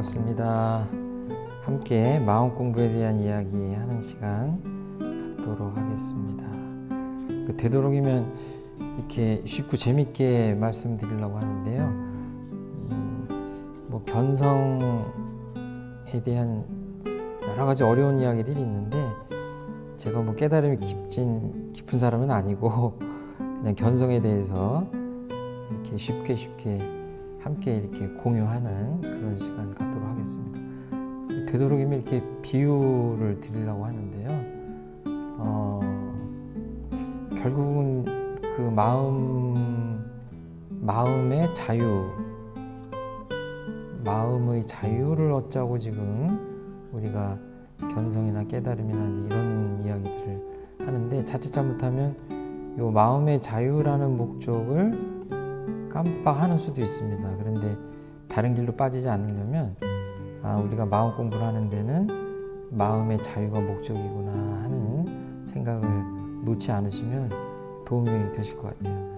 반갑습니다. 함께 마음 공부에 대한 이야기 하는 시간 갖도록 하겠습니다. 그 되도록이면 이렇게 쉽고 재밌게 말씀드리려고 하는데요. 음, 뭐 견성에 대한 여러 가지 어려운 이야기들이 있는데 제가 뭐 깨달음이 깊진 깊은 사람은 아니고 그냥 견성에 대해서 이렇게 쉽게 쉽게 함께 이렇게 공유하는 그런 시간 갖도록 하겠습니다. 되도록이면 이렇게 비유를 드리려고 하는데요. 어, 결국은 그 마음, 마음의 자유, 마음의 자유를 얻자고 지금 우리가 견성이나 깨달음이나 이런 이야기들을 하는데 자칫 잘못하면 이 마음의 자유라는 목적을 깜빡하는 수도 있습니다. 그런데 다른 길로 빠지지 않으려면 아, 우리가 마음 공부를 하는 데는 마음의 자유가 목적이구나 하는 생각을 놓지 않으시면 도움이 되실 것 같아요.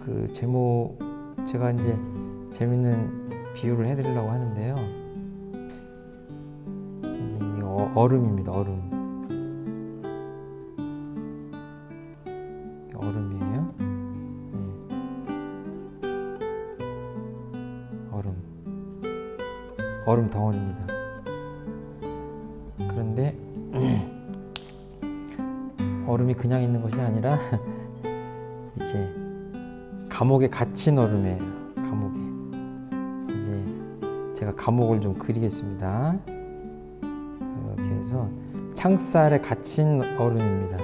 그 제목 제가 이제 재밌는 비유를 해드리려고 하는데요. 이제 이 어, 얼음입니다. 얼음. 얼음 덩어리입니다. 그런데 얼음이 그냥 있는 것이 아니라 이렇게 감옥에 갇힌 얼음이에요. 감옥에. 이제 제가 감옥을 좀 그리겠습니다. 이렇게 해서 창살에 갇힌 얼음입니다.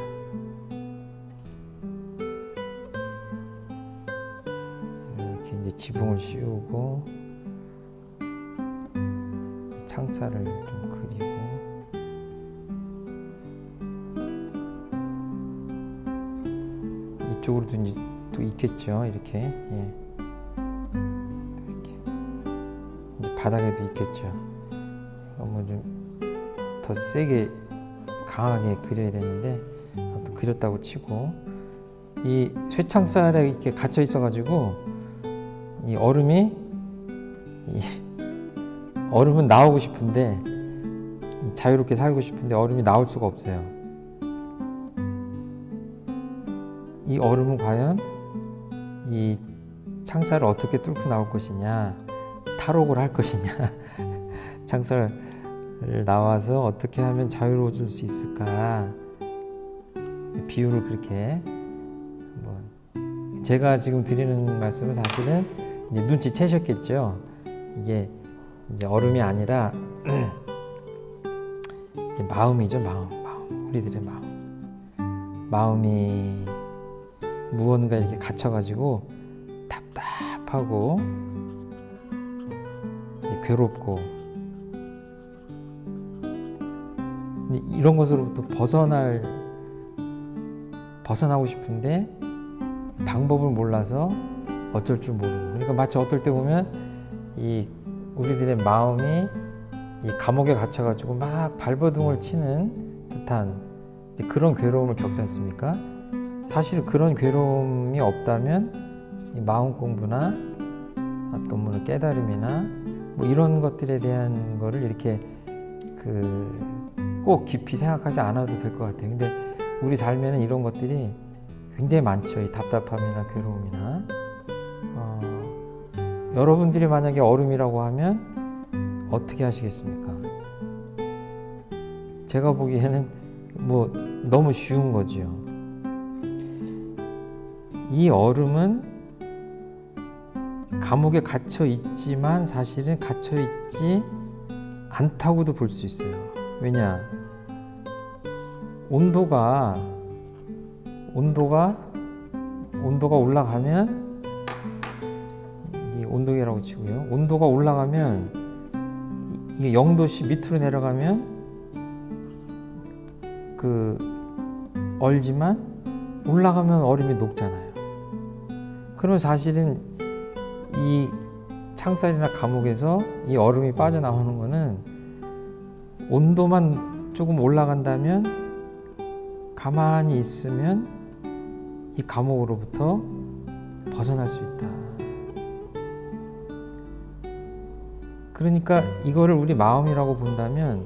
이렇게 이제 지붕을 씌우고 창살을 좀 그리고 이쪽으로도 이제 또 있겠죠 이렇게. 예. 이렇게. 이제 바닥에도 있겠죠. 너무 좀 더 세게 강하게 그려야 되는데 또 그렸다고 치고 이 쇠창살에 이렇게 갇혀 있어 가지고 이 얼음이 이 얼음은 나오고 싶은데 자유롭게 살고 싶은데 얼음이 나올 수가 없어요. 이 얼음은 과연 이 창살을 어떻게 뚫고 나올 것이냐, 탈옥을 할 것이냐, 창살을 나와서 어떻게 하면 자유로워질 수 있을까? 비유를 그렇게 한번 제가 지금 드리는 말씀은 사실은 눈치채셨겠죠. 이게 이제 얼음이 아니라 이제 마음이죠 마음 마음 우리들의 마음. 마음이 무언가 이렇게 갇혀가지고 답답하고 괴롭고. 이런 것으로부터 벗어날 벗어나고 싶은데 방법을 몰라서 어쩔 줄 모르고. 그러니까 마치 어떨 때 보면 이 우리들의 마음이 이 감옥에 갇혀가지고 막 발버둥을 치는 듯한 그런 괴로움을 겪지 않습니까? 사실 그런 괴로움이 없다면 이 마음 공부나 뭐 깨달음이나 뭐 이런 것들에 대한 거를 이렇게 그 꼭 깊이 생각하지 않아도 될 것 같아요. 근데 우리 삶에는 이런 것들이 굉장히 많죠. 이 답답함이나 괴로움이나 어, 여러분들이 만약에 얼음이라고 하면 어떻게 하시겠습니까? 제가 보기에는 뭐 너무 쉬운 거지요. 이 얼음은 감옥에 갇혀 있지만 사실은 갇혀 있지 않다고도 볼 수 있어요. 왜냐? 온도가 온도가 온도가 올라가면 치고요. 온도가 올라가면 이게 0도씨 밑으로 내려가면 그 얼지만 올라가면 얼음이 녹잖아요. 그러면 사실은 이 창살이나 감옥에서 이 얼음이 빠져나오는 거는 온도만 조금 올라간다면 가만히 있으면 이 감옥으로부터 벗어날 수 있다. 그러니까 이거를 우리 마음이라고 본다면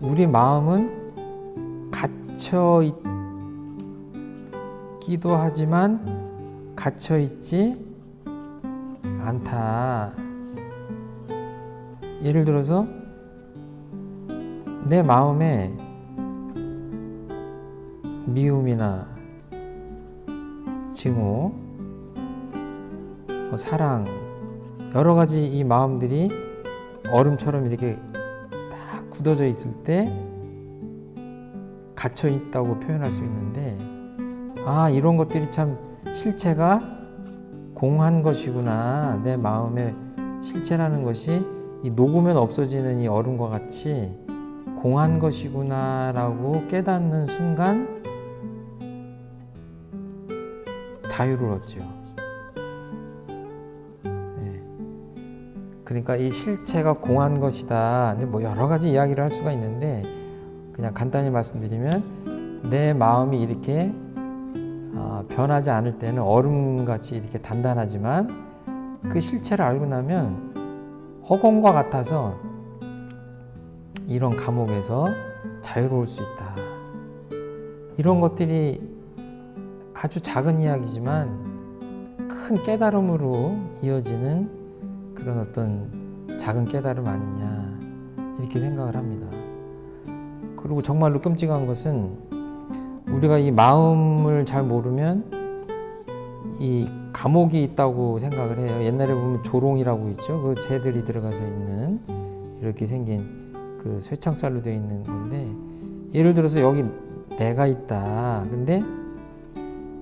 우리 마음은 갇혀 있기도 하지만 갇혀 있지 않다. 예를 들어서 내 마음에 미움이나 증오, 뭐 사랑 여러 가지 이 마음들이 얼음처럼 이렇게 딱 굳어져 있을 때 갇혀 있다고 표현할 수 있는데 아 이런 것들이 참 실체가 공한 것이구나 내 마음의 실체라는 것이 이 녹으면 없어지는 이 얼음과 같이 공한 것이구나 라고 깨닫는 순간 자유를 얻죠. 그러니까 이 실체가 공한 것이다. 뭐 여러 가지 이야기를 할 수가 있는데 그냥 간단히 말씀드리면 내 마음이 이렇게 어, 변하지 않을 때는 얼음같이 이렇게 단단하지만 그 실체를 알고 나면 허공과 같아서 이런 감옥에서 자유로울 수 있다. 이런 것들이 아주 작은 이야기지만 큰 깨달음으로 이어지는 그런 어떤 작은 깨달음 아니냐 이렇게 생각을 합니다. 그리고 정말로 끔찍한 것은 우리가 이 마음을 잘 모르면 이 감옥이 있다고 생각을 해요. 옛날에 보면 조롱이라고 있죠. 그 새들이 들어가서 있는 이렇게 생긴 그 쇠창살로 되어 있는 건데 예를 들어서 여기 내가 있다. 근데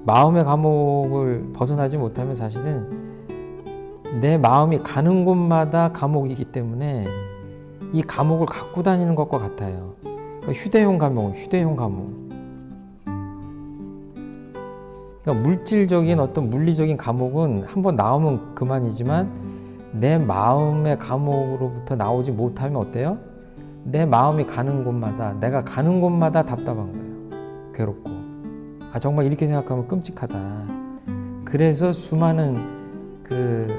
마음의 감옥을 벗어나지 못하면 사실은 내 마음이 가는 곳마다 감옥이기 때문에 이 감옥을 갖고 다니는 것과 같아요. 그러니까 휴대용 감옥, 휴대용 감옥. 그러니까 물질적인 어떤 물리적인 감옥은 한번 나오면 그만이지만 내 마음의 감옥으로부터 나오지 못하면 어때요? 내 마음이 가는 곳마다 내가 가는 곳마다 답답한 거예요. 괴롭고. 아 정말 이렇게 생각하면 끔찍하다. 그래서 수많은 그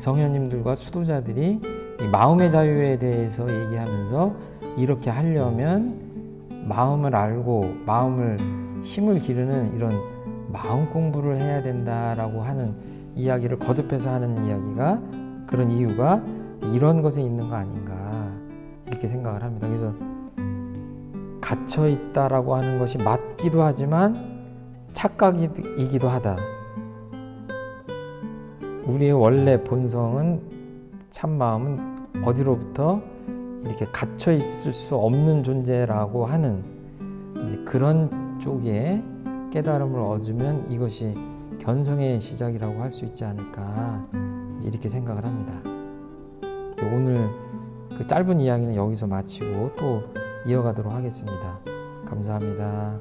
성현님들과 수도자들이 이 마음의 자유에 대해서 얘기하면서 이렇게 하려면 마음을 알고 마음을 힘을 기르는 이런 마음 공부를 해야 된다라고 하는 이야기를 거듭해서 하는 이야기가 그런 이유가 이런 것에 있는 거 아닌가 이렇게 생각을 합니다. 그래서 갇혀 있다라고 하는 것이 맞기도 하지만 착각이기도 하다. 우리의 원래 본성은 참 마음은 어디로부터 이렇게 갇혀 있을 수 없는 존재라고 하는 그런 쪽에 깨달음을 얻으면 이것이 견성의 시작이라고 할 수 있지 않을까 이렇게 생각을 합니다. 오늘 그 짧은 이야기는 여기서 마치고 또 이어가도록 하겠습니다. 감사합니다.